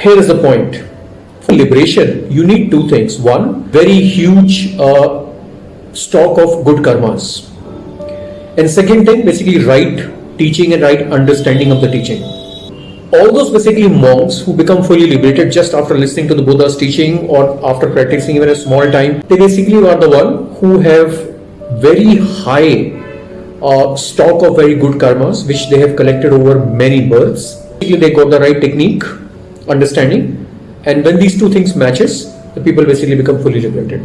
here is the point. For liberation, you need two things. One, very huge uh, stock of good karmas. And second thing, basically right teaching and right understanding of the teaching. All those basically monks who become fully liberated just after listening to the Buddha's teaching or after practicing even a small time, they basically are the one who have very high uh, stock of very good karmas which they have collected over many births. Basically, they got the right technique, understanding, and when these two things matches, the people basically become fully liberated.